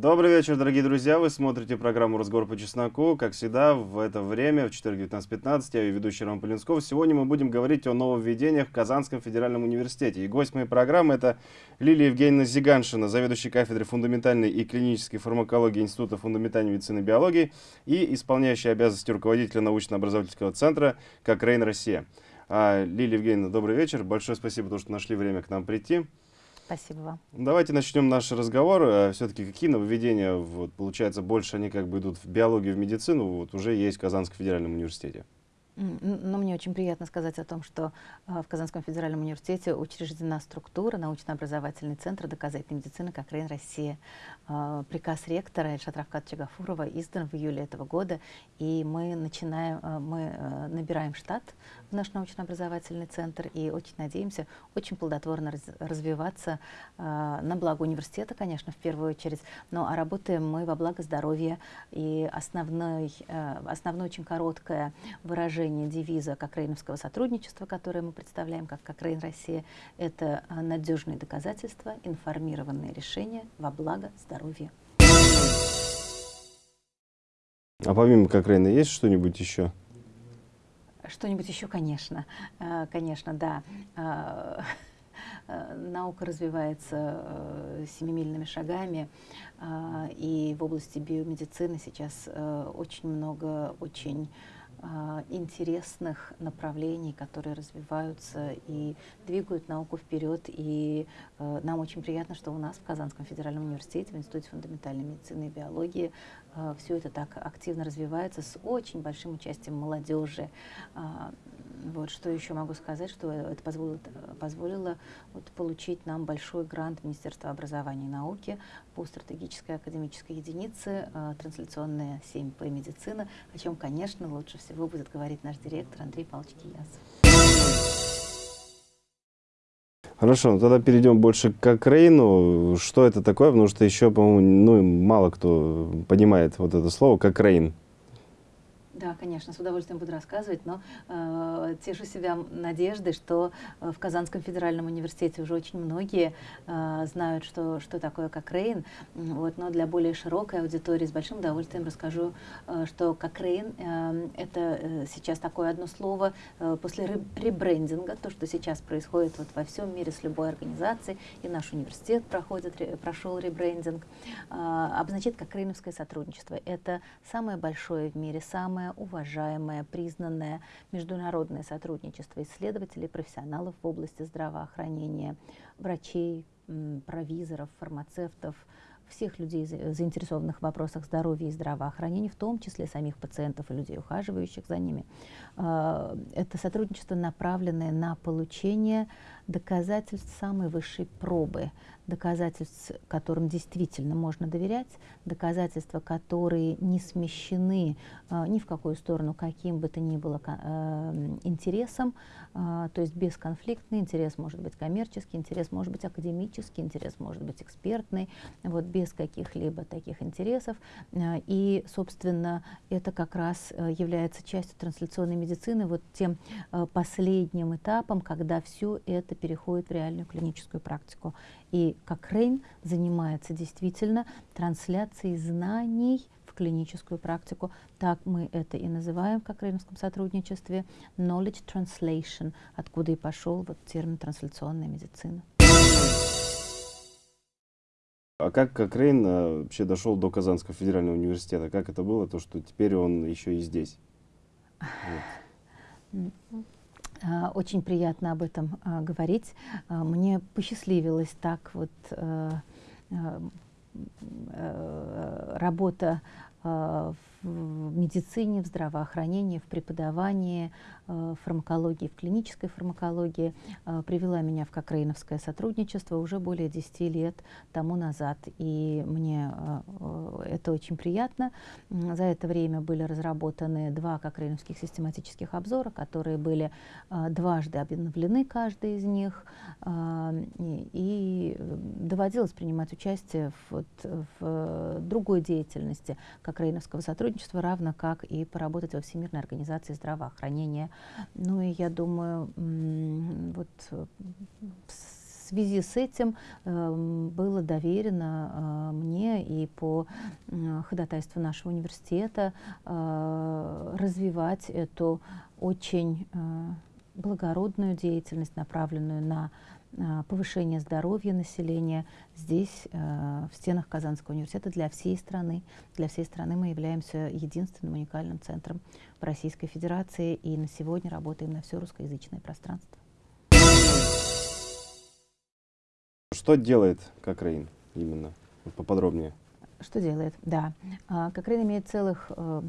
Добрый вечер, дорогие друзья. Вы смотрите программу «Разговор по чесноку». Как всегда, в это время, в четверг 19.15, я ее ведущий Роман Полинсков. Сегодня мы будем говорить о нововведениях в Казанском федеральном университете. И гость моей программы – это Лилия Евгеньевна Зиганшина, заведующий кафедрой фундаментальной и клинической фармакологии Института фундаментальной медицины и биологии и исполняющая обязанности руководителя научно-образовательского центра «Кокрейн Россия». А, Лилия Евгеньевна, добрый вечер. Большое спасибо, что нашли время к нам прийти. Спасибо вам. Давайте начнем наш разговор. Э, Все-таки какие нововведения, вот, получается, больше они как бы идут в биологию, в медицину, вот уже есть в Казанском федеральном университете? Но мне очень приятно сказать о том, что э, в Казанском федеральном университете учреждена структура научно-образовательный центр доказательной медицины как РАИН Россия. Э, приказ ректора Эльшат Чагафурова издан в июле этого года, и мы начинаем, мы набираем штат наш научно-образовательный центр и очень надеемся очень плодотворно раз, развиваться на благо университета, конечно, в первую очередь, но а работаем мы во благо здоровья, и основной, основное очень короткое выражение девиза Кокрейновского сотрудничества, которое мы представляем как Кокрейн Россия, это а, надежные доказательства, информированные решения во благо здоровья. А помимо Кокрейна есть что-нибудь еще? Что-нибудь еще, конечно. А, конечно, да а, наука развивается семимильными шагами, и в области биомедицины сейчас очень много очень интересных направлений, которые развиваются и двигают науку вперед. И э, нам очень приятно, что у нас в Казанском федеральном университете, в Институте фундаментальной медицины и биологии э, все это так активно развивается с очень большим участием молодежи. Э, вот, что еще могу сказать, что это позволило, позволило вот, получить нам большой грант Министерства образования и науки по стратегической академической единице э, трансляционная 7П медицина, о чем, конечно, лучше всего будет говорить наш директор Андрей Павлович Киясов. Хорошо, ну тогда перейдем больше к Кокрейну. Что это такое? Потому что еще, по-моему, ну, мало кто понимает вот это слово Кокрейн. Да, конечно, с удовольствием буду рассказывать, но э, тешу себя надеждой, что э, в Казанском федеральном университете уже очень многие э, знают, что, что такое Кокрейн, вот, но для более широкой аудитории с большим удовольствием расскажу, э, что Кокрейн э, — это э, сейчас такое одно слово э, после ребрендинга, то, что сейчас происходит вот во всем мире с любой организацией, и наш университет проходит, прошел ребрендинг, э, обозначает Кокрейновское сотрудничество. Это самое большое в мире, самое уважаемое, признанное международное сотрудничество исследователей профессионалов в области здравоохранения, врачей, провизоров, фармацевтов, всех людей, заинтересованных в вопросах здоровья и здравоохранения, в том числе самих пациентов и людей, ухаживающих за ними. А, это сотрудничество, направленное на получение доказательств самой высшей пробы, доказательств, которым действительно можно доверять, доказательства, которые не смещены э, ни в какую сторону, каким бы то ни было э, интересом, э, то есть бесконфликтный интерес может быть коммерческий, интерес может быть академический, интерес может быть экспертный, вот без каких-либо таких интересов. Э, и, собственно, это как раз э, является частью трансляционной медицины, вот тем э, последним этапом, когда все это переходит в реальную клиническую практику. И как Рейн занимается действительно трансляцией знаний в клиническую практику. Так мы это и называем в Кокрейновском сотрудничестве knowledge translation, откуда и пошел вот термин трансляционная медицина. А как Кокрейн а, вообще дошел до Казанского федерального университета? Как это было, то, что теперь он еще и здесь? Вот. А, очень приятно об этом а, говорить. А, мне посчастливилось так вот работа в медицине, в здравоохранении, в преподавании, Э, фармакологии, в клинической фармакологии, э, привела меня в Кокрейновское сотрудничество уже более 10 лет тому назад. И мне э, это очень приятно. За это время были разработаны два Кокрейновских систематических обзора, которые были дважды обновлены, каждый из них. И доводилось принимать участие в, в другой деятельности Кокрейновского сотрудничества, равно как и поработать во Всемирной организации здравоохранения. Ну и я думаю, вот связи с этим э, было доверено э, мне и по э, ходатайству нашего университета э, развивать эту очень э, благородную деятельность, направленную на э, повышение здоровья населения здесь, э, в стенах Казанского университета для всей страны. Для всей страны мы являемся единственным уникальным центром в Российской Федерации и на сегодня работаем на все русскоязычное пространство. Что делает Кокрейн именно? Поподробнее. Что делает? Да. А, Кокрейн имеет целых э,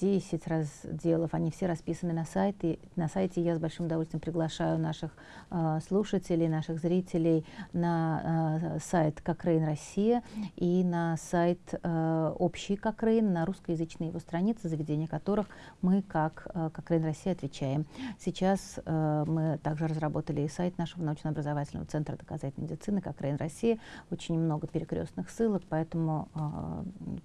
10 разделов, они все расписаны на сайте. На сайте я с большим удовольствием приглашаю наших э, слушателей, наших зрителей на э, сайт Кокрейн Россия и на сайт э, Общий Кокрейн, на русскоязычные его страницы, за ведение которых мы, как э, Кокрейн Россия, отвечаем. Сейчас э, мы также разработали и сайт нашего научно-образовательного центра доказательной медицины Кокрейн Россия. Очень много перекрестных ссылок, поэтому э, Э,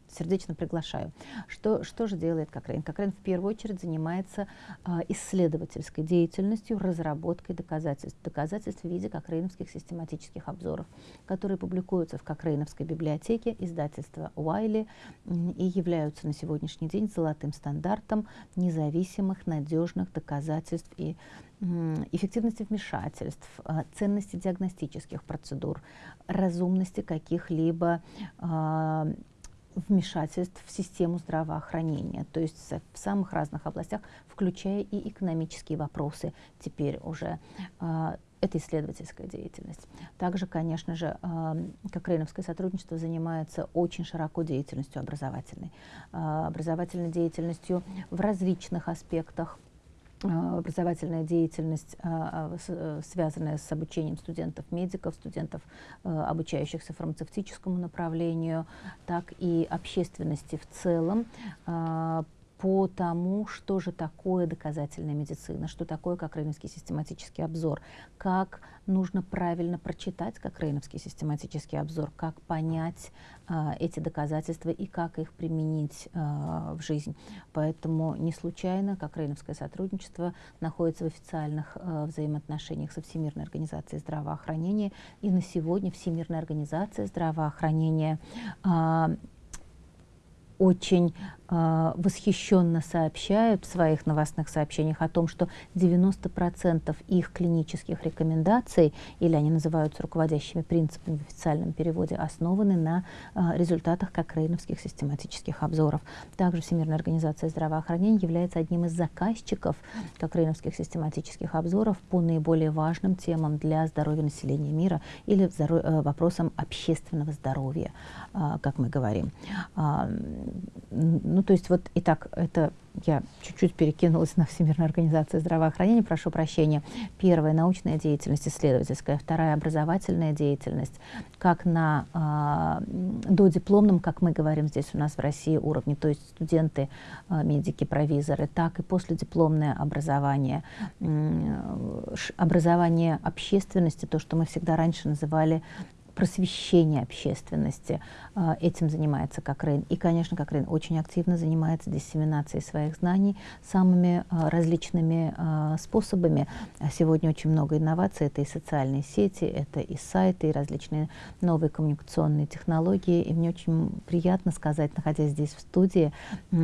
сердечно приглашаю. Что, что же делает Кокрейн? Кокрейн в первую очередь занимается э, исследовательской деятельностью, разработкой доказательств. Доказательств в виде кокрейновских систематических обзоров, которые публикуются в Кокрейновской библиотеке издательства Уайли и являются на сегодняшний день золотым стандартом независимых, надежных доказательств и эффективности вмешательств, э, ценности диагностических процедур, разумности каких-либо э, вмешательств в систему здравоохранения, то есть в самых разных областях, включая и экономические вопросы теперь уже. Э, это исследовательская деятельность. Также, конечно же, как Рейновское сотрудничество занимается очень широко деятельностью образовательной. Образовательной деятельностью в различных аспектах а, образовательная деятельность, а, а, э, связанная с обучением студентов-медиков, студентов, обучающихся фармацевтическому направлению, так и общественности в целом по тому, что же такое доказательная медицина, что такое как Рейновский систематический обзор, как нужно правильно прочитать как Рейновский систематический обзор, как понять а, эти доказательства и как их применить а, в жизнь. Поэтому не случайно как Рейновское сотрудничество находится в официальных а, взаимоотношениях со Всемирной организацией здравоохранения. И на сегодня Всемирная организация здравоохранения а, очень восхищенно сообщают в своих новостных сообщениях о том, что 90% их клинических рекомендаций, или они называются руководящими принципами в официальном переводе, основаны на э, результатах кокрейновских систематических обзоров. Также Всемирная организация здравоохранения является одним из заказчиков кокрейновских систематических обзоров по наиболее важным темам для здоровья населения мира или э, вопросам общественного здоровья, э, как мы говорим. Э, то есть вот и так это я чуть-чуть перекинулась на Всемирную организацию здравоохранения, прошу прощения. Первая – научная деятельность, исследовательская. Вторая – образовательная деятельность, как на э, додипломном, как мы говорим здесь у нас в России, уровне, то есть студенты, э, медики, провизоры, так и последипломное образование. Э, образование общественности, то, что мы всегда раньше называли просвещения общественности. А, этим занимается Кокрейн. И, конечно, Кокрейн очень активно занимается диссеминацией своих знаний самыми а, различными а, способами. Сегодня очень много инноваций. Это и социальные сети, это и сайты, и различные новые коммуникационные технологии. И мне очень приятно сказать, находясь здесь в студии,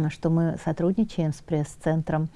что мы сотрудничаем с пресс-центром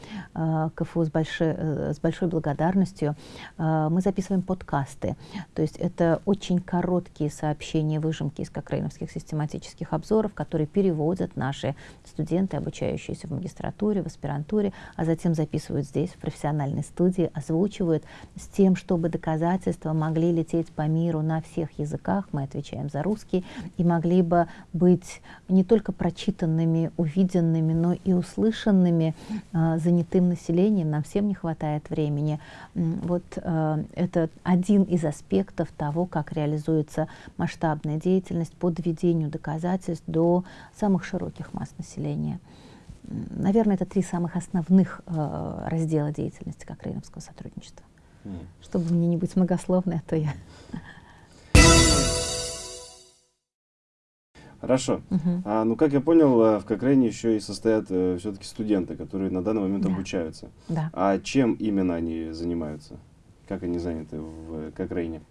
КФУ с большой, э, с большой благодарностью. Мы записываем подкасты. То есть это очень короткие короткие сообщения, выжимки из кокрейновских систематических обзоров, которые переводят наши студенты, обучающиеся в магистратуре, в аспирантуре, а затем записывают здесь, в профессиональной студии, озвучивают с тем, чтобы доказательства могли лететь по миру на всех языках, мы отвечаем за русский, и могли бы быть не только прочитанными, увиденными, но и услышанными э, занятым населением. Нам всем не хватает времени. Вот э, это один из аспектов того, как реализуется ведется масштабная деятельность по доведению доказательств до самых широких масс населения. Наверное, это три самых основных э, раздела деятельности Кокрейновского сотрудничества. Mm. Чтобы мне не быть многословной, а то я... Хорошо. Угу. А, ну, как я понял, э, в Кокрейне еще и состоят э, все-таки студенты, которые на данный момент да. обучаются. Да. А чем именно они занимаются? Как они заняты в Кокрейне?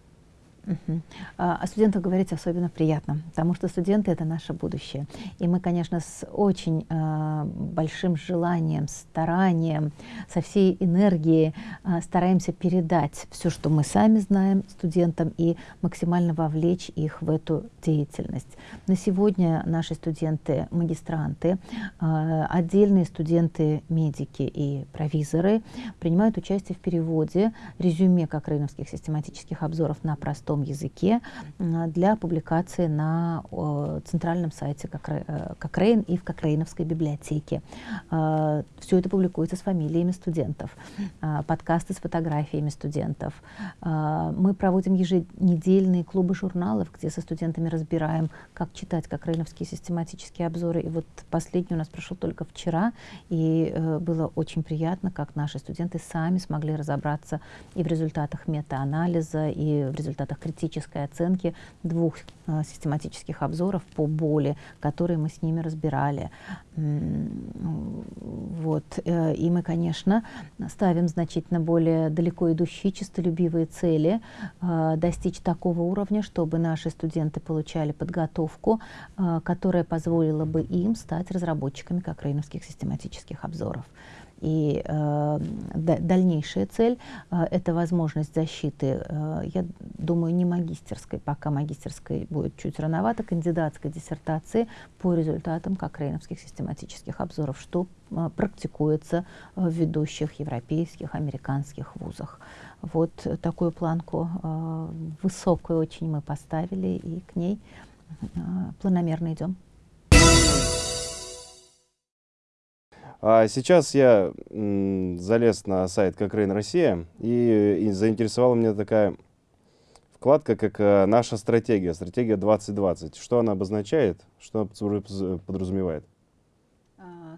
Угу. О студентах говорить особенно приятно, потому что студенты — это наше будущее. И мы, конечно, с очень э, большим желанием, старанием, со всей энергией э, стараемся передать все, что мы сами знаем студентам, и максимально вовлечь их в эту деятельность. На сегодня наши студенты-магистранты, э, отдельные студенты-медики и провизоры принимают участие в переводе резюме кокрейновских систематических обзоров на простом простом языке для публикации на центральном сайте Кокрейн э, и в Кокрейновской библиотеке. А, Все это публикуется с фамилиями студентов, а, подкасты с фотографиями студентов. А, мы проводим еженедельные клубы журналов, где со студентами разбираем, как читать Кокрейновские систематические обзоры. И вот последний у нас прошел только вчера, и э, было очень приятно, как наши студенты сами смогли разобраться и в результатах метаанализа, и в результатах критической оценки двух э, систематических обзоров по боли, которые мы с ними разбирали. Вот. Э, и мы, конечно, ставим значительно более далеко идущие чистолюбивые цели, э, достичь такого уровня, чтобы наши студенты получали подготовку, которая позволила бы им стать разработчиками кокрейновских систематических обзоров. И э, дальнейшая цель э, это возможность защиты, э, я думаю, не магистерской, пока магистерской будет чуть рановато, кандидатской диссертации по результатам кокрейновских систематических обзоров, что э, практикуется в ведущих европейских, американских вузах. Вот такую планку э, высокую очень мы поставили и к ней э, планомерно идем. А сейчас я залез на сайт Кокрейн Россия, и, и заинтересовала меня такая вкладка, как э, «Наша стратегия», стратегия 2020. Что она обозначает, что подразумевает?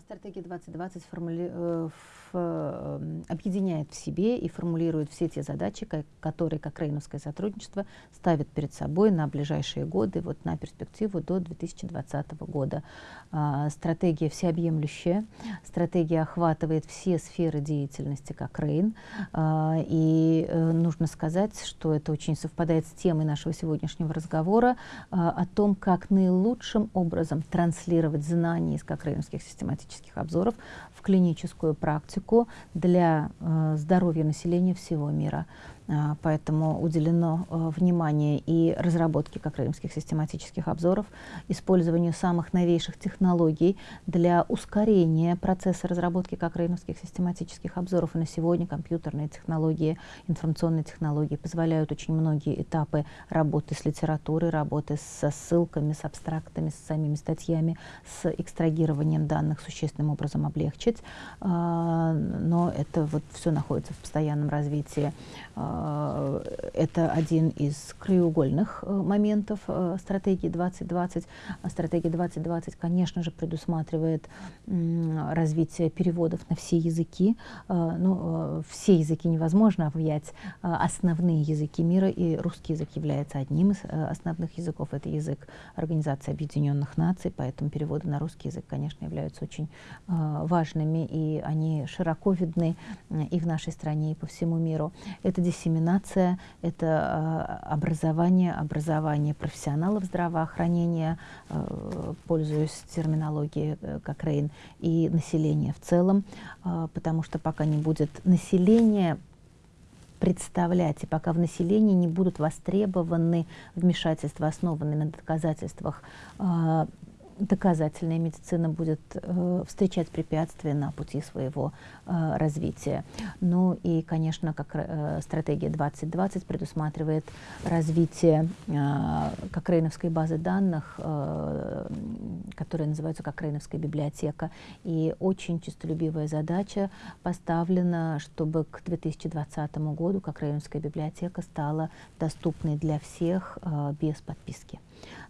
Стратегия 2020 формули... Э, Эм, объединяет в себе и формулирует все те задачи, которые как рейновское сотрудничество ставит перед собой на ближайшие годы, вот на перспективу до 2020 года. А, стратегия всеобъемлющая, стратегия охватывает все сферы деятельности как Рейн, а, и э, нужно сказать, что это очень совпадает с темой нашего сегодняшнего разговора а, о том, как наилучшим образом транслировать знания из кокрейновских систематических обзоров в клиническую практику, для э, здоровья населения всего мира. А, поэтому уделено э, внимание и разработке кокреймских систематических обзоров, использованию самых новейших технологий для ускорения процесса разработки кокреймских систематических обзоров. И на сегодня компьютерные технологии, информационные технологии позволяют очень многие этапы работы с литературой, работы со ссылками, с абстрактами, с самими статьями, с экстрагированием данных существенным образом облегчить. А, но это вот все находится в постоянном развитии а, это один из краеугольных э, моментов э, стратегии 2020. А стратегия 2020, конечно же, предусматривает развитие переводов на все языки. Ну, все языки невозможно объять. Основные языки мира, и русский язык является одним из основных языков. Это язык Организации Объединенных Наций, поэтому переводы на русский язык, конечно, являются очень важными, и они широко видны и в нашей стране, и по всему миру. Это диссеминация, это э, образование, образование профессионалов здравоохранения, э, пользуясь терминологией э, как Рейн, и население в целом, э, потому что пока не будет населения представлять, и пока в населении не будут востребованы вмешательства, основанные на доказательствах, доказательная медицина будет э, встречать препятствия на пути своего э, развития. Ну и, конечно, как э, стратегия 2020 предусматривает развитие э, Кокрейновской базы данных, э, которая называется Кокрейновская библиотека. И очень честолюбивая задача поставлена, чтобы к 2020 году Кокрейновская библиотека стала доступной для всех э, без подписки.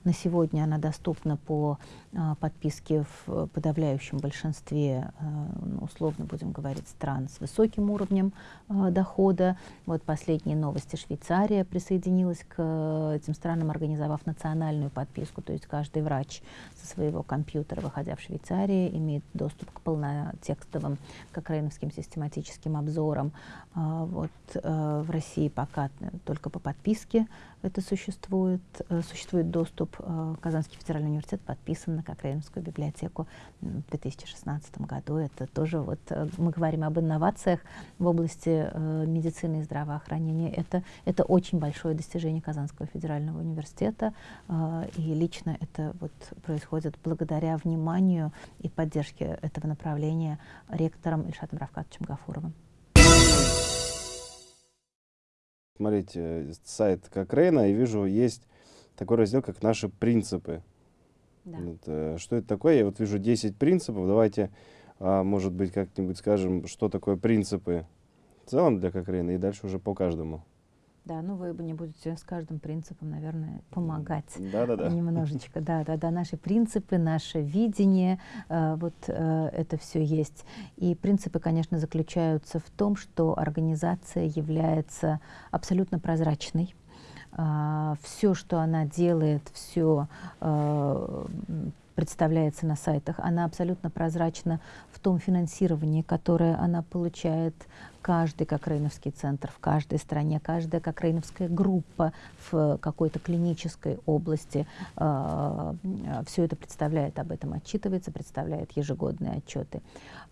На сегодня она доступна по а, подписке в подавляющем большинстве, а, ну, условно будем говорить, стран с высоким уровнем а, дохода. Вот последние новости. Швейцария присоединилась к этим странам, организовав национальную подписку. То есть каждый врач со своего компьютера, выходя в Швейцарии, имеет доступ к полнотекстовым кокрейновским систематическим обзорам. Вот в России пока только по подписке это существует. Э, существует доступ. Э, Казанский федеральный университет подписан на Кокрейновскую библиотеку в 2016 году. Это тоже вот э, мы говорим об инновациях в области медицины и здравоохранения. Это, это очень большое достижение Казанского федерального университета. И лично это вот происходит благодаря вниманию и поддержке этого направления ректором Ильшатом Равкатовичем Гафуровым. Смотрите, э, сайт Кокрейна, и вижу, есть такой раздел, как «Наши принципы». Да. Вот, э, что это такое? Я вот вижу 10 принципов. Давайте, а, может быть, как-нибудь скажем, что такое принципы в целом для Кокрейна, и дальше уже по каждому. Да, ну вы не будете с каждым принципом, наверное, помогать. Да, да, да. Немножечко, да, да, да. Наши принципы, наше видение, э, вот э, это все есть. И принципы, конечно, заключаются в том, что организация является абсолютно прозрачной. Э, все, что она делает, все э, представляется на сайтах, она абсолютно прозрачна в том финансировании, которое она получает, каждый кокрейновский центр в каждой стране, каждая кокрейновская группа в какой-то клинической области. Э, все это представляет, об этом отчитывается, представляет ежегодные отчеты.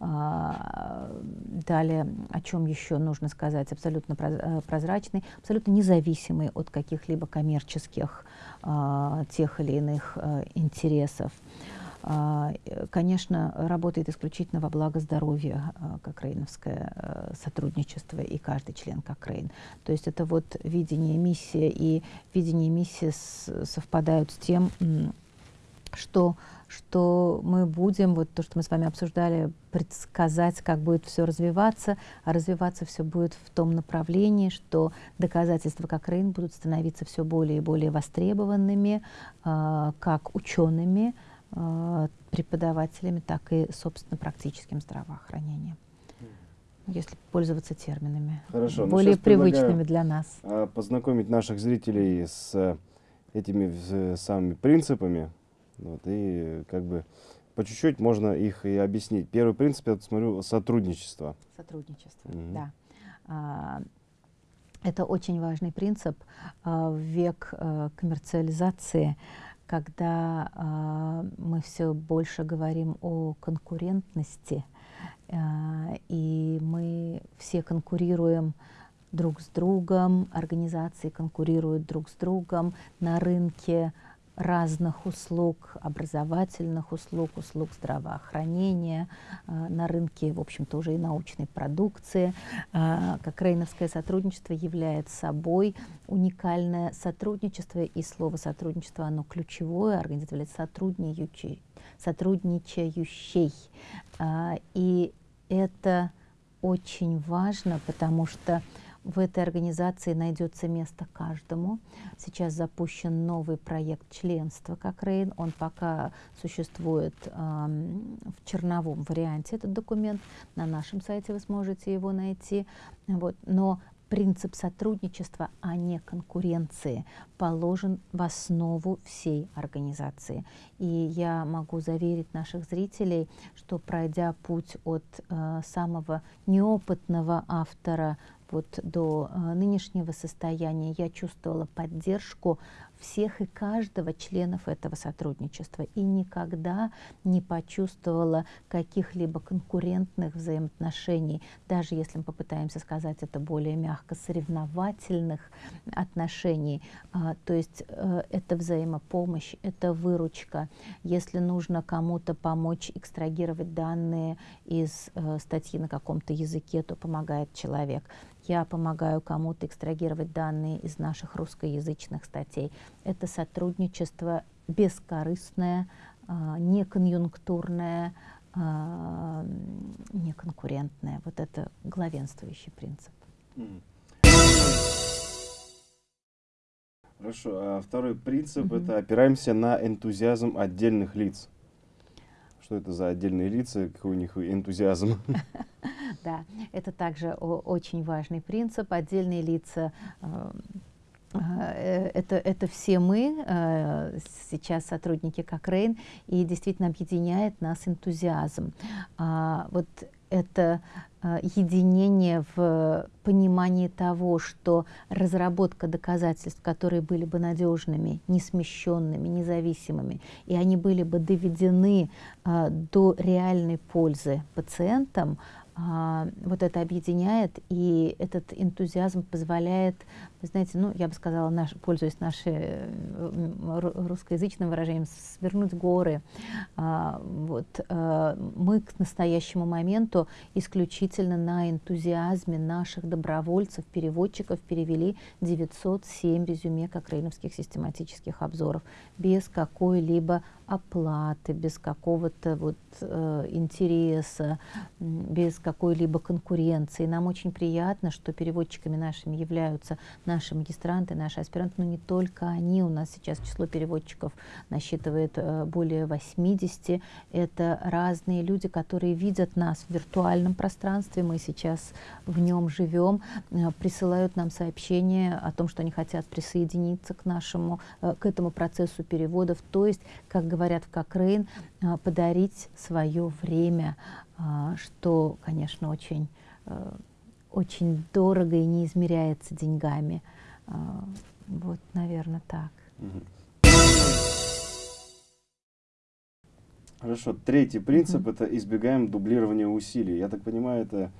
Э, далее, о чем еще нужно сказать, абсолютно э, прозрачный, абсолютно независимый от каких-либо коммерческих э, тех или иных э, интересов. А, конечно, работает исключительно во благо здоровья а, Кокрейновское э, сотрудничество и каждый член Кокрейн. То есть это вот видение миссии, и видение миссии совпадают с тем, что, что мы будем, вот то, что мы с вами обсуждали, предсказать, как будет все развиваться, а развиваться все будет в том направлении, что доказательства Кокрейн будут становиться все более и более востребованными, э, как учеными, Э, преподавателями, так и, собственно, практическим здравоохранением. Если пользоваться терминами, Хорошо, ну, более привычными для нас. А, познакомить наших зрителей с этими самыми принципами, вот, и как бы по чуть-чуть можно их и объяснить. Первый принцип, я смотрю, сотрудничество. Сотрудничество, угу. да. А, это очень важный принцип а, в век а, коммерциализации когда э, мы все больше говорим о конкурентности, э, и мы все конкурируем друг с другом, организации конкурируют друг с другом на рынке разных услуг, образовательных услуг, услуг здравоохранения, э, на рынке, в общем-то, уже и научной продукции. Э, как Рейновское сотрудничество является собой уникальное сотрудничество, и слово сотрудничество, оно ключевое, организовали сотрудничающий. сотрудничающий. Э, и это очень важно, потому что в этой организации найдется место каждому. Сейчас запущен новый проект членства как Рейн. Он пока существует э, в черновом варианте, этот документ. На нашем сайте вы сможете его найти. Вот. Но принцип сотрудничества, а не конкуренции, положен в основу всей организации. И я могу заверить наших зрителей, что пройдя путь от э, самого неопытного автора вот до э, нынешнего состояния. Я чувствовала поддержку всех и каждого членов этого сотрудничества и никогда не почувствовала каких-либо конкурентных взаимоотношений, даже если мы попытаемся сказать это более мягко, соревновательных отношений. А, то есть э, это взаимопомощь, это выручка. Если нужно кому-то помочь экстрагировать данные из э, статьи на каком-то языке, то помогает человек я помогаю кому-то экстрагировать данные из наших русскоязычных статей. Это сотрудничество бескорыстное, а, неконъюнктурное, а, неконкурентное. Вот это главенствующий принцип. Хорошо. А второй принцип угу. это опираемся на энтузиазм отдельных лиц. Что это за отдельные лица, какой у них энтузиазм? Да, это также очень важный принцип. Отдельные лица это, это все мы, э, сейчас сотрудники Кокрейн, и действительно объединяет нас энтузиазм. А, вот это единение в понимании того, что разработка доказательств, которые были бы надежными, несмещенными, независимыми, и они были бы доведены до реальной пользы пациентам, вот это объединяет, и этот энтузиазм позволяет, знаете, ну, я бы сказала, наш, пользуясь нашим русскоязычным выражением, свернуть горы. А, вот, а, мы к настоящему моменту исключительно на энтузиазме наших добровольцев, переводчиков перевели 907 резюме кокрейновских систематических обзоров без какой-либо оплаты, без какого-то вот э, интереса, без какой-либо конкуренции. Нам очень приятно, что переводчиками нашими являются наши магистранты, наши аспиранты, но не только они. У нас сейчас число переводчиков насчитывает э, более 80. Это разные люди, которые видят нас в виртуальном пространстве, мы сейчас в нем живем, э, присылают нам сообщения о том, что они хотят присоединиться к нашему, э, к этому процессу переводов. То есть, как говорят в Кокрейн, э, подарить свое время, э, что, конечно, очень, э, очень дорого и не измеряется деньгами. Вот, наверное, так. Хорошо. Третий принцип это избегаем дублирования усилий. Я так понимаю, это а,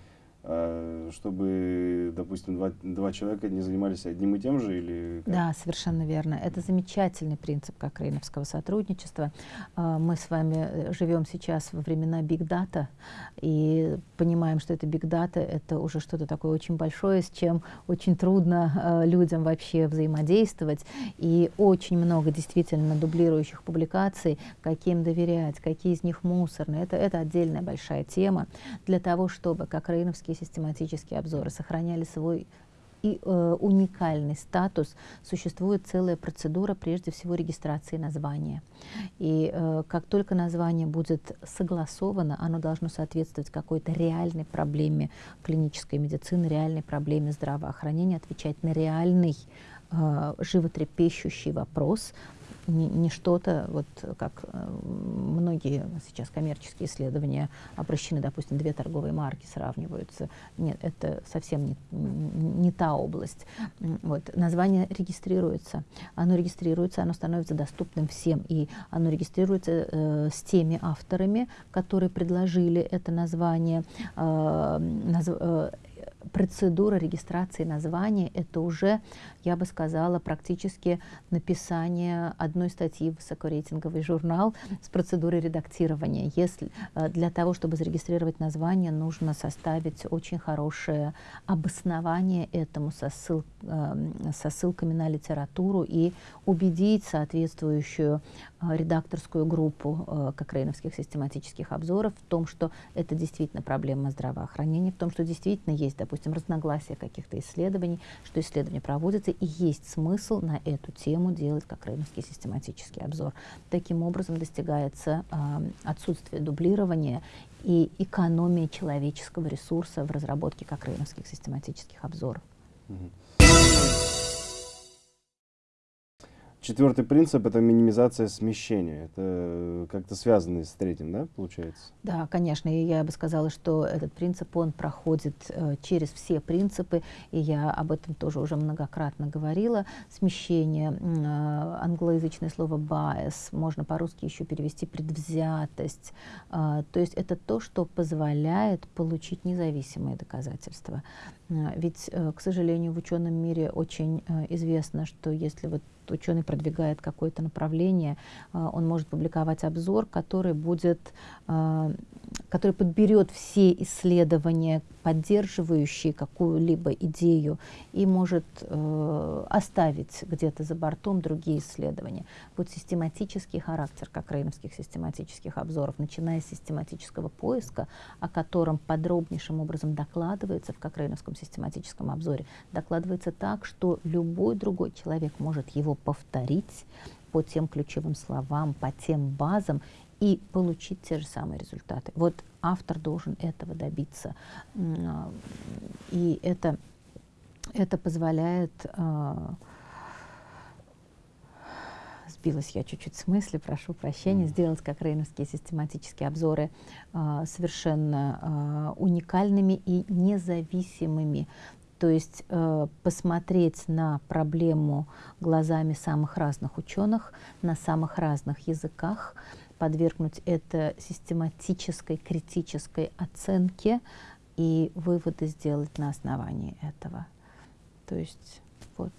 чтобы, допустим, два, два человека не занимались одним и тем же? Или? Да, совершенно верно. Это замечательный принцип как рейновского сотрудничества. А, мы с вами э, живем сейчас во времена Data и понимаем, что это Data — это уже что-то такое очень большое, с чем очень трудно людям вообще взаимодействовать. И очень много действительно дублирующих публикаций, каким доверять, какие из них мусорные. Это, это отдельная большая тема для того, чтобы как рейновский такие систематические обзоры сохраняли свой и э, уникальный статус, существует целая процедура, прежде всего, регистрации названия. И э, как только название будет согласовано, оно должно соответствовать какой-то реальной проблеме клинической медицины, реальной проблеме здравоохранения, отвечать на реальный э, животрепещущий вопрос, не, не что-то, вот как э, многие сейчас коммерческие исследования обращены, допустим, две торговые марки сравниваются. Нет, это совсем не, не та область. Вот. Название регистрируется. Оно регистрируется, оно становится доступным всем. И оно регистрируется э, с теми авторами, которые предложили это название. Э, наз, э, процедура регистрации названия — это уже, я бы сказала, практически написание одной статьи в высокорейтинговый журнал с процедурой редактирования. Если э, для того, чтобы зарегистрировать название, нужно составить очень хорошее обоснование этому со, ссыл, эм, со ссылками на литературу и убедить соответствующую э, редакторскую группу э, кокрейновских систематических обзоров в том, что это действительно проблема здравоохранения, в том, что действительно есть, допустим, разногласия каких-то исследований, что исследование проводится, и есть смысл на эту тему делать как рейновский систематический обзор. Таким образом достигается э, отсутствие дублирования и экономия человеческого ресурса в разработке как рейновских систематических обзоров. Четвертый принцип — это минимизация смещения. Это как-то связано с третьим, да, получается? Да, конечно. И я бы сказала, что этот принцип, он проходит э, через все принципы, и я об этом тоже уже многократно говорила. Смещение, э, англоязычное слово bias, можно по-русски еще перевести предвзятость. Э, то есть это то, что позволяет получить независимые доказательства. Э, ведь, э, к сожалению, в ученом мире очень э, известно, что если вот ученый продвигает какое-то направление, а, он может публиковать обзор, который будет, а, который подберет все исследования поддерживающий какую-либо идею и может э, оставить где-то за бортом другие исследования. Вот систематический характер, как рейновских систематических обзоров, начиная с систематического поиска, о котором подробнейшим образом докладывается в Кокрейновском систематическом обзоре, докладывается так, что любой другой человек может его повторить по тем ключевым словам, по тем базам и получить те же самые результаты. Вот автор должен этого добиться. И это, это позволяет... А, сбилась я чуть-чуть с мысли, прошу прощения, сделать как рейновские систематические обзоры а, совершенно а, уникальными и независимыми. То есть э, посмотреть на проблему глазами самых разных ученых, на самых разных языках, подвергнуть это систематической, критической оценке и выводы сделать на основании этого. То есть вот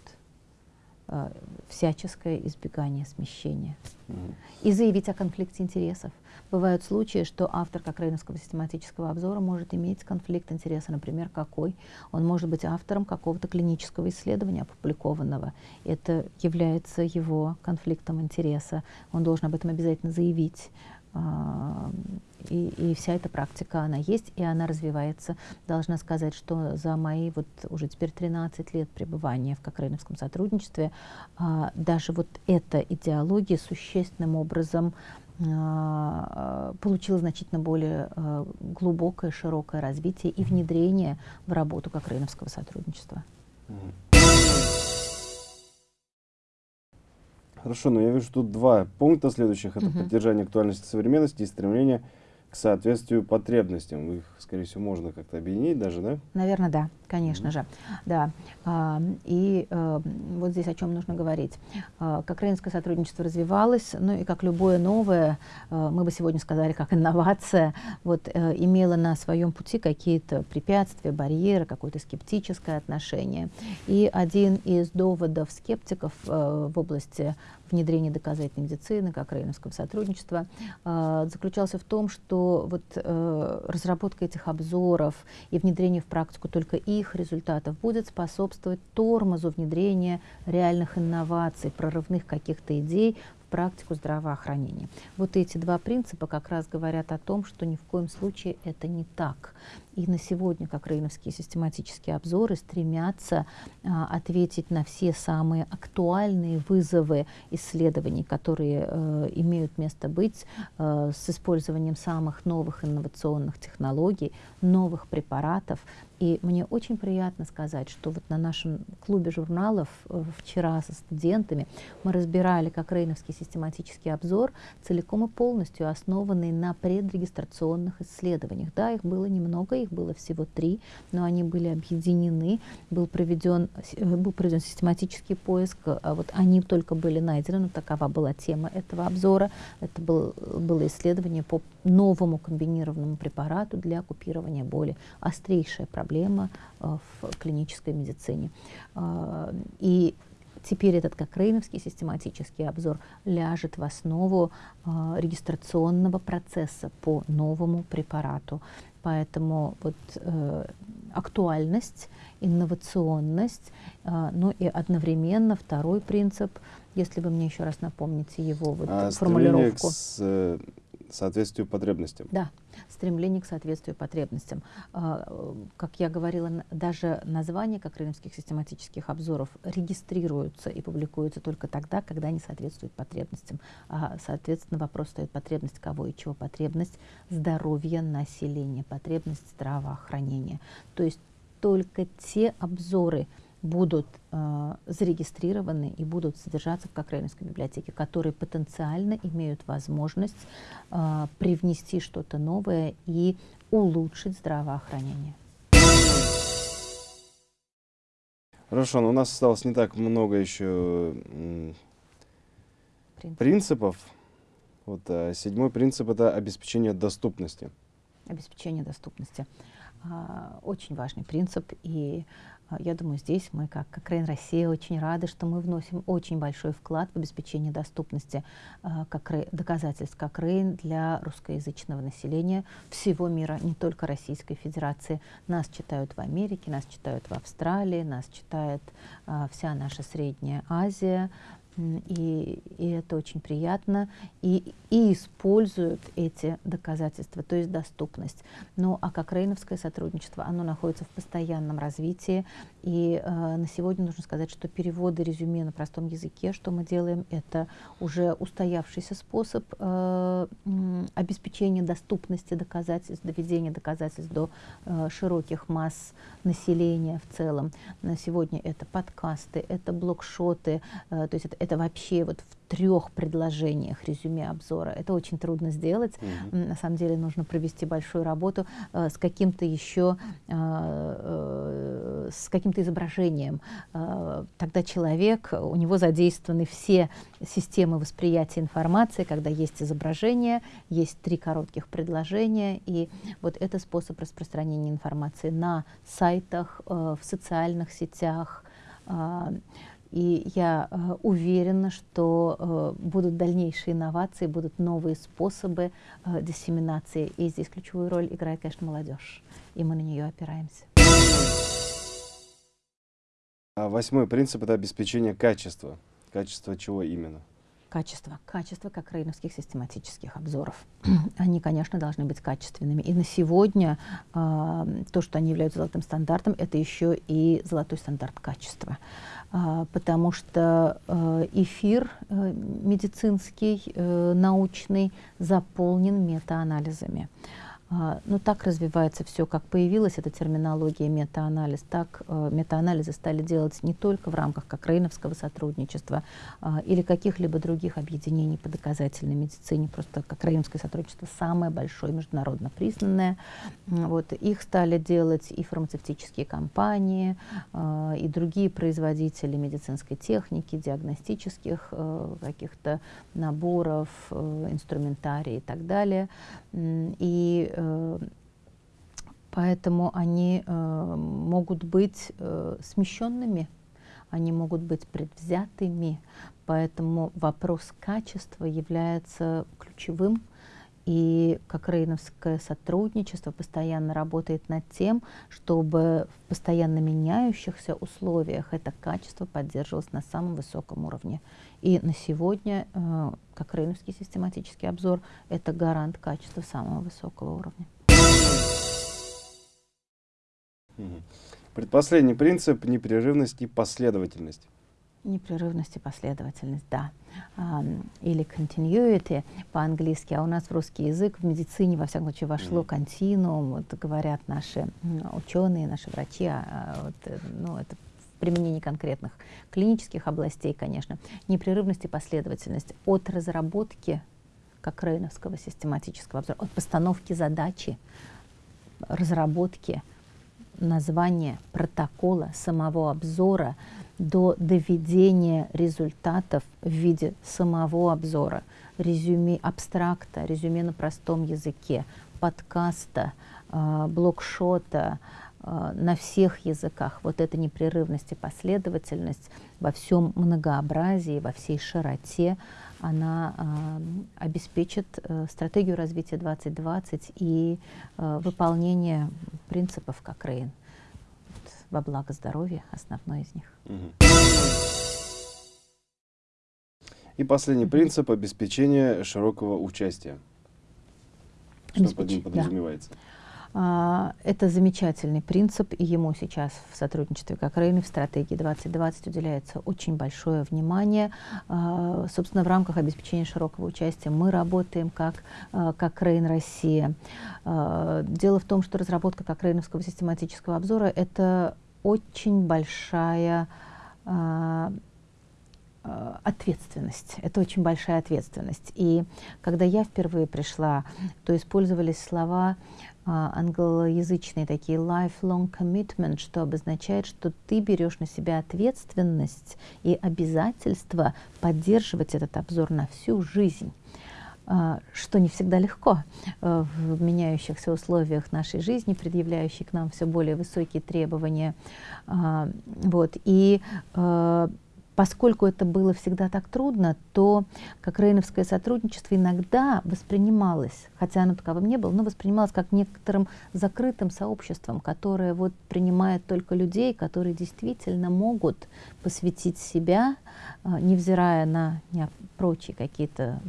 всяческое избегание смещения. Mm. И заявить о конфликте интересов. Бывают случаи, что автор как Рейновского систематического обзора может иметь конфликт интереса, например, какой? Он может быть автором какого-то клинического исследования опубликованного. Это является его конфликтом интереса. Он должен об этом обязательно заявить. А, и, и вся эта практика, она есть, и она развивается. Должна сказать, что за мои вот уже теперь 13 лет пребывания в Кокрейновском сотрудничестве а, даже вот эта идеология существенным образом а, получила значительно более глубокое, широкое развитие и внедрение в работу Кокрейновского сотрудничества. Хорошо, но я вижу тут два пункта следующих. Это угу. поддержание актуальности современности и стремление к соответствию потребностям. Их, скорее всего, можно как-то объединить даже, да? Наверное, да, конечно mm -hmm. же. Да. И а, вот здесь о чем нужно говорить. А, как украинское сотрудничество развивалось, ну и как любое новое, а, мы бы сегодня сказали, как инновация, вот, а, имела на своем пути какие-то препятствия, барьеры, какое-то скептическое отношение. И один из доводов скептиков а, в области внедрения доказательной медицины, как рейновского сотрудничества, а, заключался в том, что вот э, разработка этих обзоров и внедрение в практику только их результатов будет способствовать тормозу внедрения реальных инноваций, прорывных каких-то идей практику здравоохранения. Вот эти два принципа как раз говорят о том, что ни в коем случае это не так. И на сегодня, как рейновские систематические обзоры, стремятся а, ответить на все самые актуальные вызовы исследований, которые а, имеют место быть а, с использованием самых новых инновационных технологий, новых препаратов, и мне очень приятно сказать, что вот на нашем клубе журналов э, вчера со студентами мы разбирали как Рейновский систематический обзор, целиком и полностью основанный на предрегистрационных исследованиях. Да, их было немного, их было всего три, но они были объединены, был проведен, э, был проведен систематический поиск, а вот они только были найдены, но такова была тема этого обзора. Это был, было исследование по новому комбинированному препарату для купирования боли. Острейшая проблема э, в клинической медицине. Э, и теперь этот как Рейновский систематический обзор ляжет в основу э, регистрационного процесса по новому препарату. Поэтому вот э, актуальность, инновационность, э, ну и одновременно второй принцип, если вы мне еще раз напомните его вот а формулировку. С, соответствию потребностям. Да, стремление к соответствию потребностям. А, как я говорила, даже названия как рыночных систематических обзоров регистрируются и публикуются только тогда, когда они соответствуют потребностям. А, соответственно, вопрос стоит потребность кого и чего. Потребность здоровья населения, потребность здравоохранения. То есть только те обзоры, будут э, зарегистрированы и будут содержаться в Кокрейновской библиотеке, которые потенциально имеют возможность э, привнести что-то новое и улучшить здравоохранение. Хорошо, но у нас осталось не так много еще Принцип. принципов. Вот, а седьмой принцип – это обеспечение доступности. Обеспечение доступности. А, очень важный принцип, и а, я думаю, здесь мы, как, как Рейн Россия, очень рады, что мы вносим очень большой вклад в обеспечение доступности а, как, доказательств как Рейн для русскоязычного населения всего мира, не только Российской Федерации. Нас читают в Америке, нас читают в Австралии, нас читает вся наша Средняя Азия, и, и это очень приятно, и, и используют эти доказательства, то есть доступность. Ну а как рейновское сотрудничество, оно находится в постоянном развитии, и э, на сегодня нужно сказать, что переводы резюме на простом языке, что мы делаем, это уже устоявшийся способ э, обеспечения доступности доказательств, доведения доказательств до э, широких масс населения в целом. На сегодня это подкасты, это блокшоты, э, то есть это это вообще вот в трех предложениях резюме обзора. Это очень трудно сделать. -hmm. На самом деле нужно провести большую работу э, с каким-то еще, э, э, с каким-то изображением. Э, тогда человек, у него задействованы все системы восприятия информации, когда есть изображение, есть три коротких предложения, и вот это способ распространения информации на сайтах, э, в социальных сетях, э, и я э, уверена, что э, будут дальнейшие инновации, будут новые способы э, диссеминации. И здесь ключевую роль играет, конечно, молодежь. И мы на нее опираемся. А восьмой принцип – это обеспечение качества. Качество чего именно? Качество. Качество как рейновских систематических обзоров. они, конечно, должны быть качественными. И на сегодня э, то, что они являются золотым стандартом, это еще и золотой стандарт качества. А, потому что э, эфир э, медицинский, э, научный заполнен метаанализами. А, Но ну, так развивается все, как появилась эта терминология метаанализ, так э, метаанализы стали делать не только в рамках Кокрейновского сотрудничества э, или каких-либо других объединений по доказательной медицине, просто Кокрейновское сотрудничество самое большое, международно признанное. Вот, их стали делать и фармацевтические компании, э, и другие производители медицинской техники, диагностических э, каких-то наборов, э, инструментарий и так далее. И поэтому они э, могут быть э, смещенными, они могут быть предвзятыми, поэтому вопрос качества является ключевым. И как Рейновское сотрудничество постоянно работает над тем, чтобы в постоянно меняющихся условиях это качество поддерживалось на самом высоком уровне. И на сегодня, э, как Рейновский систематический обзор, это гарант качества самого высокого уровня. Предпоследний принцип – непрерывность и последовательность. Непрерывность и последовательность, да. Um, или continuity по-английски, а у нас в русский язык в медицине, во всяком случае, вошло континуум, вот говорят наши ученые, наши врачи, а, а, вот, э, ну, это применении конкретных клинических областей, конечно, непрерывность и последовательность от разработки как Рейновского систематического обзора, от постановки задачи, разработки названия, протокола, самого обзора до доведения результатов в виде самого обзора, резюме абстракта, резюме на простом языке, подкаста, э, блокшота, на всех языках вот эта непрерывность и последовательность во всем многообразии, во всей широте, она э, обеспечит э, стратегию развития 2020 и э, выполнение принципов как Рейн. Вот, во благо здоровья основной из них. И последний принцип обеспечения широкого участия. Что Обеспеч... под ним подразумевается? Да. А, это замечательный принцип, и ему сейчас в сотрудничестве как Рейны в стратегии 2020 уделяется очень большое внимание. А, собственно, в рамках обеспечения широкого участия мы работаем как, а, как Рейн Россия. Дело в том, что разработка как Рейновского систематического обзора — это очень большая ответственность. Это очень большая ответственность. И когда я впервые пришла, то использовались слова а, англоязычные такие lifelong commitment, что обозначает, что ты берешь на себя ответственность и обязательство поддерживать этот обзор на всю жизнь. а, что не всегда легко э, в меняющихся условиях нашей жизни, предъявляющей к нам все более высокие требования. Вот. И э, поскольку это было всегда так трудно, то как рейновское сотрудничество иногда воспринималось, хотя оно таковым не было, но воспринималось как некоторым закрытым сообществом, которое вот принимает только людей, которые действительно могут посвятить себя, невзирая на прочие какие-то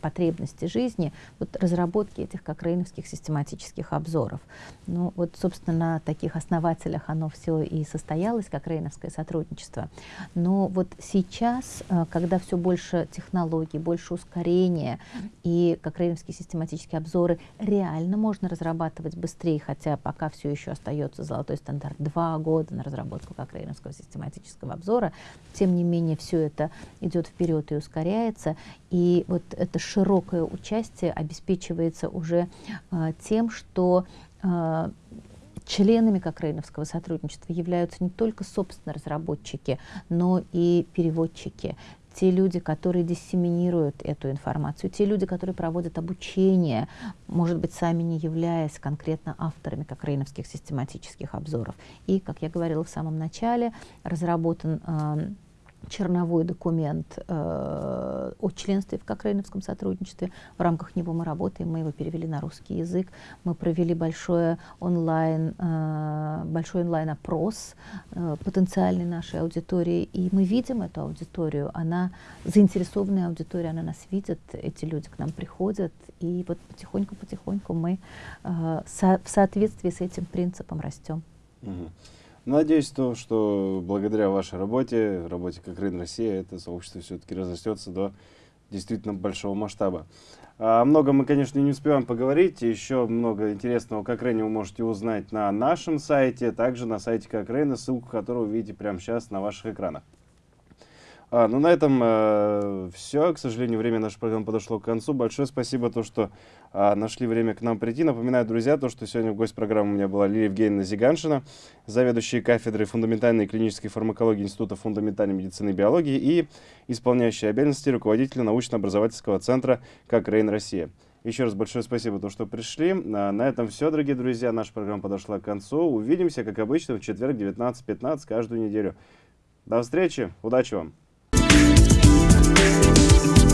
потребности жизни, вот разработки этих как рейновских систематических обзоров. Ну вот, собственно, на таких основателях оно все и состоялось, как рейновское сотрудничество. Но вот сейчас, а, когда все больше технологий, больше ускорения, и как рейновские систематические обзоры реально можно разрабатывать быстрее, хотя пока все еще остается золотой стандарт два года на разработку как рейновского систематического обзора, тем не менее все это идет вперед и ускоряется, и вот это широкое участие обеспечивается уже э, тем, что э, членами Кокрейновского сотрудничества являются не только, собственно, разработчики, но и переводчики, те люди, которые диссеминируют эту информацию, те люди, которые проводят обучение, может быть, сами не являясь конкретно авторами кокрейновских систематических обзоров. И, как я говорила в самом начале, разработан э, черновой документ э, о членстве в Кокрейновском сотрудничестве. В рамках него мы работаем, мы его перевели на русский язык. Мы провели большое онлайн, э, большой онлайн-опрос э, потенциальной нашей аудитории. И мы видим эту аудиторию, она заинтересованная аудитория, она нас видит, эти люди к нам приходят. И вот потихоньку-потихоньку мы э, со в соответствии с этим принципом растем. Mm-hmm. Надеюсь, то, что благодаря вашей работе, работе как Рын Россия, это сообщество все-таки разрастется до действительно большого масштаба. О многом мы, конечно, не успеваем поговорить. Еще много интересного как Рейна вы можете узнать на нашем сайте, также на сайте как Рейна, ссылку которого вы видите прямо сейчас на ваших экранах. А, ну, на этом э, все. К сожалению, время нашей программы подошло к концу. Большое спасибо, то, что э, нашли время к нам прийти. Напоминаю, друзья, то, что сегодня в гость программы у меня была Лилия Евгеньевна Зиганшина, заведующая кафедрой фундаментальной клинической фармакологии Института фундаментальной медицины и биологии и исполняющая обязанности руководителя научно-образовательского центра «Как Рейн Россия». Еще раз большое спасибо, то, что пришли. А, на этом все, дорогие друзья. Наша программа подошла к концу. Увидимся, как обычно, в четверг 19.15 каждую неделю. До встречи. Удачи вам. Thank you.